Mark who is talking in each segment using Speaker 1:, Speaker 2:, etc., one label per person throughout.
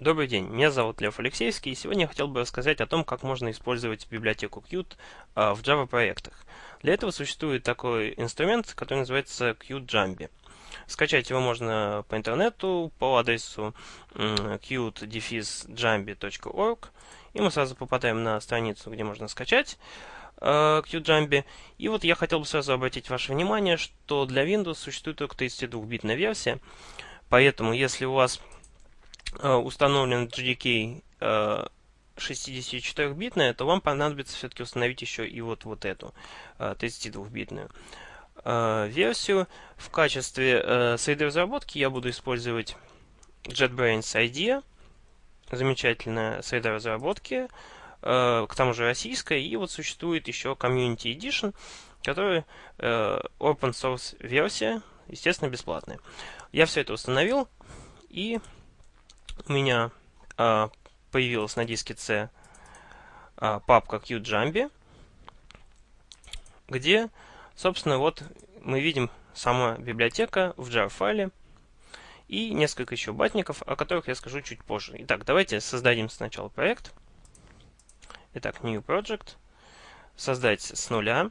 Speaker 1: Добрый день, меня зовут Лев Алексеевский, и сегодня я хотел бы рассказать о том, как можно использовать библиотеку Qt в Java проектах. Для этого существует такой инструмент, который называется QtJambi. Скачать его можно по интернету по адресу qt-jambi.org, и мы сразу попадаем на страницу, где можно скачать QtJambi. И вот я хотел бы сразу обратить ваше внимание, что для Windows существует только 32-битная версия, поэтому если у вас установлен GDK 64-битная, э, то вам понадобится все-таки установить еще и вот, вот эту 32-битную э, версию. В качестве среды разработки я буду использовать JetBrains IDEA. Замечательная среда разработки, к тому же российская. И вот существует еще Community Edition, который open source версия, естественно, бесплатная. Я все это установил и у меня а, появилась на диске C а, папка QJambi, где, собственно, вот мы видим сама библиотека в jar-файле и несколько еще батников, о которых я скажу чуть позже. Итак, давайте создадим сначала проект. Итак, New Project. Создать с нуля.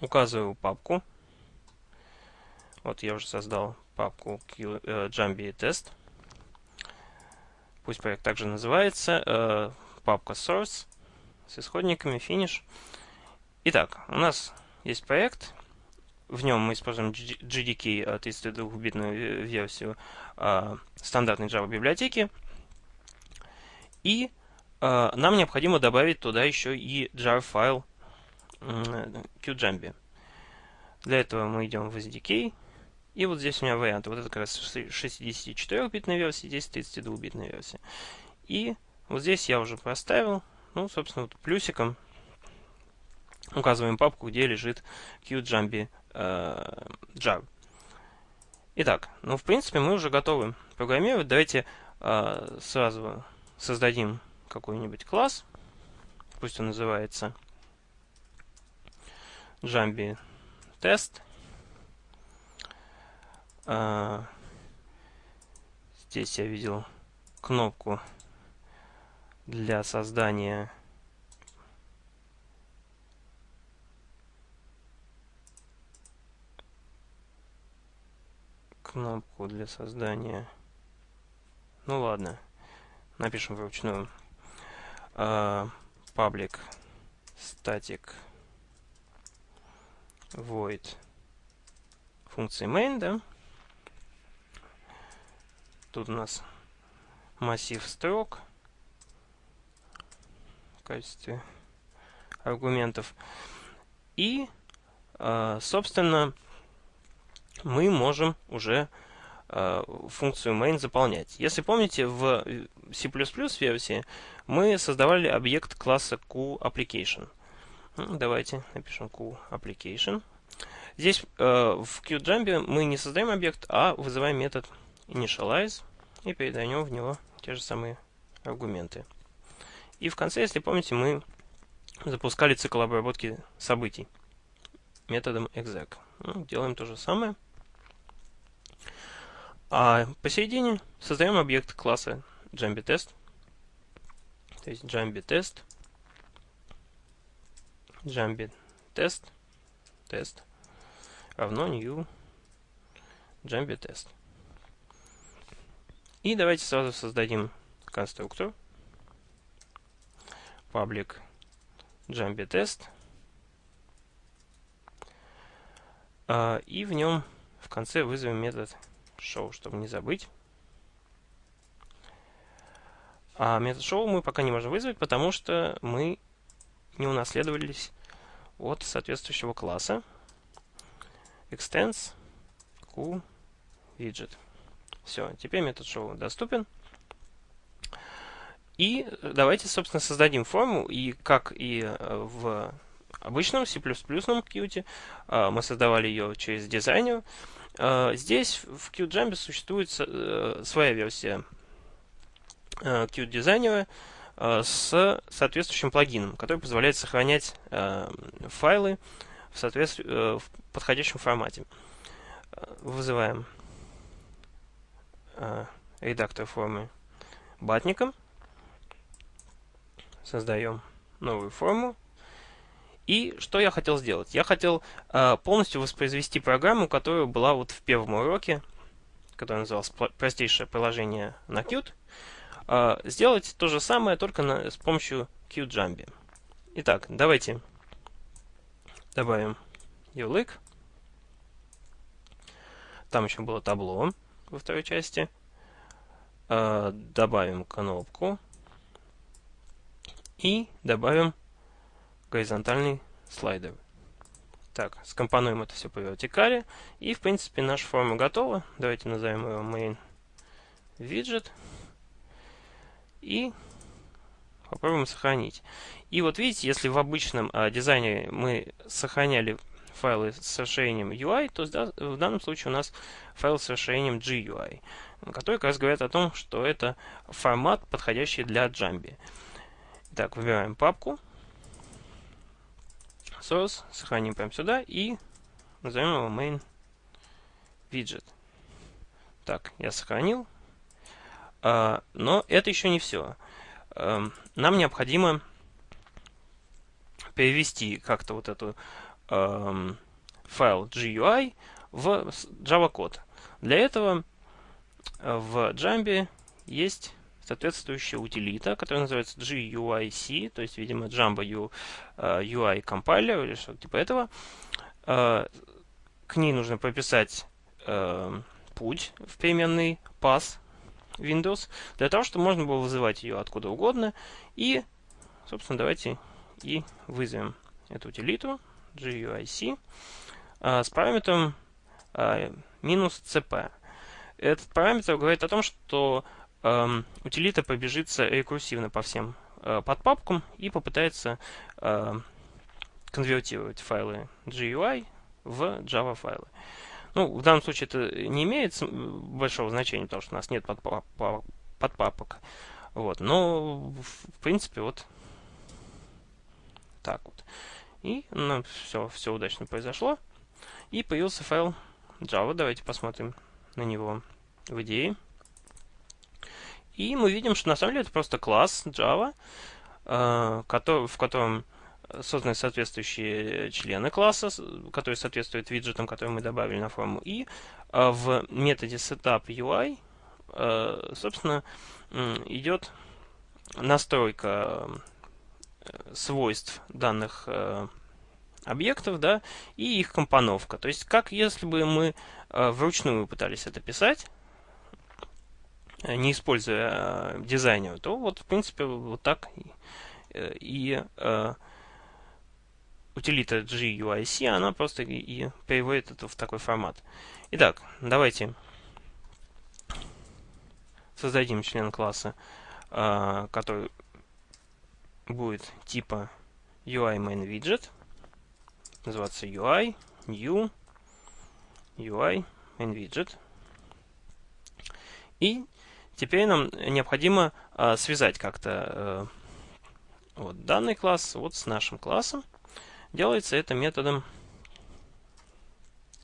Speaker 1: Указываю папку. Вот я уже создал папку э, Jambi тест. Пусть проект также называется. Э, папка source с исходниками, finish. Итак, у нас есть проект. В нем мы используем GDK 32-битную версию э, стандартной Java библиотеки. И нам необходимо добавить туда еще и jar файл QJambi. Для этого мы идем в SDK и вот здесь у меня варианты. Вот это как раз 64-битная версия, здесь 32-битная версия. И вот здесь я уже проставил, ну, собственно, вот плюсиком указываем папку, где лежит QJambi э, jar. Итак, ну, в принципе, мы уже готовы программировать. Давайте э, сразу создадим какой-нибудь класс. Пусть он называется Jambi Test. А, здесь я видел кнопку для создания. Кнопку для создания. Ну ладно напишем вручную. Uh, public static void. Функции main да Тут у нас массив строк в качестве аргументов. И, а, собственно, мы можем уже а, функцию main заполнять. Если помните, в C++ версии мы создавали объект класса QApplication. Ну, давайте напишем QApplication. Здесь в QJambi мы не создаем объект, а вызываем метод initialize и передаем в него те же самые аргументы. И в конце, если помните, мы запускали цикл обработки событий методом exec. Ну, делаем то же самое. А посередине создаем объект класса JambiTest. То есть JambiTest. JambiTest. Тест равно new JambiTest. И давайте сразу создадим конструктор public Jambi test. А, и в нем в конце вызовем метод show, чтобы не забыть. А метод show мы пока не можем вызвать, потому что мы не унаследовались от соответствующего класса extends q widget. Все, теперь метод show доступен. И давайте, собственно, создадим форму, и как и э, в обычном C++ Qt, э, мы создавали ее через дизайнер. Э, здесь в QJambi существует своя версия Qt дизайнера с соответствующим плагином, который позволяет сохранять файлы в, соответств... в подходящем формате. Вызываем редактор формы батником. Создаем новую форму. И что я хотел сделать? Я хотел э, полностью воспроизвести программу, которая была вот в первом уроке, который назывался «Простейшее приложение на Qt». Э, сделать то же самое, только на, с помощью QJumby. Итак, давайте добавим ULIC. Там еще было табло во второй части. Э, добавим кнопку. И добавим горизонтальный слайдер. Так, скомпонуем это все по вертикали. И, в принципе, наша форма готова. Давайте назовем ее main widget. И попробуем сохранить. И вот видите, если в обычном а, дизайне мы сохраняли файлы с расширением UI, то в данном случае у нас файл с расширением GUI, который как раз говорит о том, что это формат, подходящий для Jambi. Так, выбираем папку, source, сохраним прямо сюда и назовем его main widget. Так, я сохранил. А, но это еще не все. А, нам необходимо перевести как-то вот эту а, файл GUI в Java код. Для этого в Jambi есть соответствующая утилита, которая называется GUIC, то есть, видимо, uh, UI Compiler или что-то типа этого. Uh, к ней нужно прописать uh, путь в переменный path Windows, для того, чтобы можно было вызывать ее откуда угодно. И, собственно, давайте и вызовем эту утилиту GUIC uh, с параметром uh, минус CP. Этот параметр говорит о том, что э, утилита побежится рекурсивно по всем э, подпапкам и попытается э, конвертировать файлы GUI в Java файлы. Ну, в данном случае это не имеет большого значения, потому что у нас нет подпап подпапок. Вот, но, в принципе, вот так вот. И ну, все, все удачно произошло. И появился файл Java. Давайте посмотрим на него в идее. И мы видим, что на самом деле это просто класс Java, э, в котором созданы соответствующие члены класса, которые соответствуют виджетам, которые мы добавили на форму. И э, в методе setupUI, э, собственно, идет настройка свойств данных объектов, да, и их компоновка. То есть, как если бы мы вручную пытались это писать, не используя э, дизайнер, то вот, в принципе, вот так и, и э, утилита GUIC, она просто и, переводит это в такой формат. Итак, давайте создадим член класса, э, который будет типа UI main widget, называться UI, new, UI main widget. И Теперь нам необходимо э, связать как-то э, вот, данный класс вот с нашим классом. Делается это методом,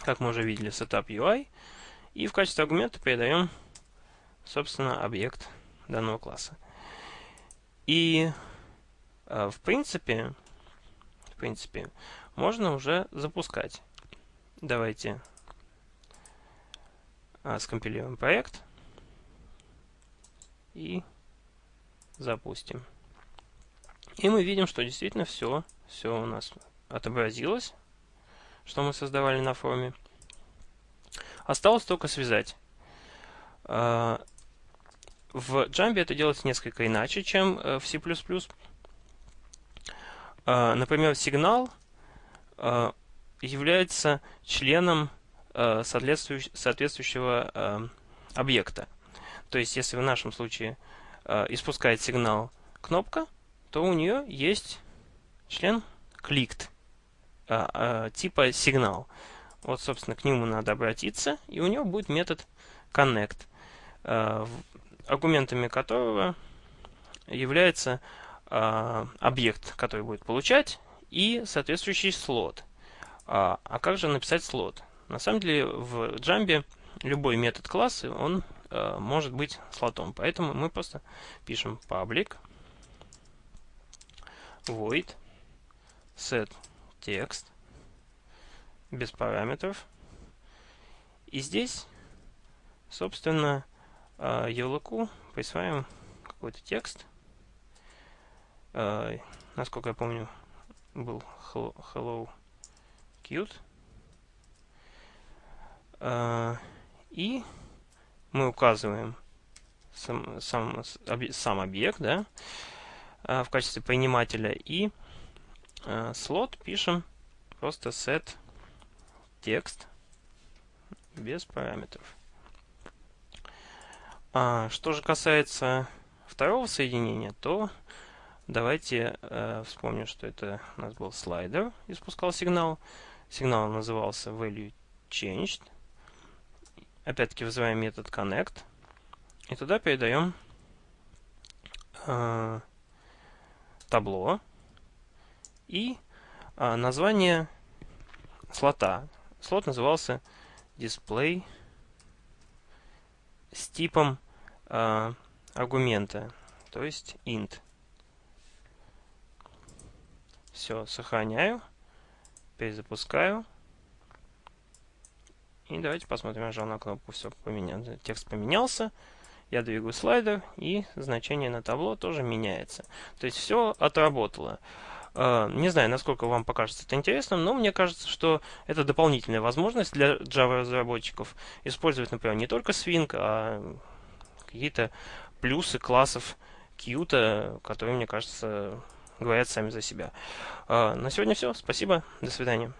Speaker 1: как мы уже видели, setup И в качестве аргумента передаем, собственно, объект данного класса. И в принципе, в принципе, можно уже запускать. Давайте э, скомпилируем проект и запустим. И мы видим, что действительно все, все у нас отобразилось, что мы создавали на форуме. Осталось только связать. А, в Jump это делается несколько иначе, чем э, в C++. А, например, сигнал а, является членом соответствующего объекта. То есть, если в нашем случае испускает сигнал кнопка, то у нее есть член clicked типа сигнал. Вот, собственно, к нему надо обратиться, и у него будет метод connect, аргументами которого является объект, который будет получать, и соответствующий слот. А, а как же написать слот? На самом деле в Jump любой метод класса, он э, может быть слотом. Поэтому мы просто пишем public void set text без параметров. И здесь, собственно, ярлыку присваиваем какой-то текст. Э, насколько я помню, был hello, hello cute. Э, и мы указываем сам, сам, сам объект да, в качестве принимателя и слот пишем просто set текст без параметров. А, что же касается второго соединения, то давайте э, вспомним, что это у нас был слайдер, испускал сигнал. Сигнал назывался value changed. Опять-таки вызываем метод connect. И туда передаем э, табло и э, название слота. Слот назывался display с типом э, аргумента, то есть int. Все, сохраняю, перезапускаю. И давайте посмотрим, я нажал на кнопку, все поменялось, текст поменялся. Я двигаю слайдер, и значение на табло тоже меняется. То есть все отработало. А, не знаю, насколько вам покажется это интересным, но мне кажется, что это дополнительная возможность для Java-разработчиков использовать, например, не только Swing, а какие-то плюсы классов Qt, которые, мне кажется, говорят сами за себя. А, на сегодня все. Спасибо. До свидания.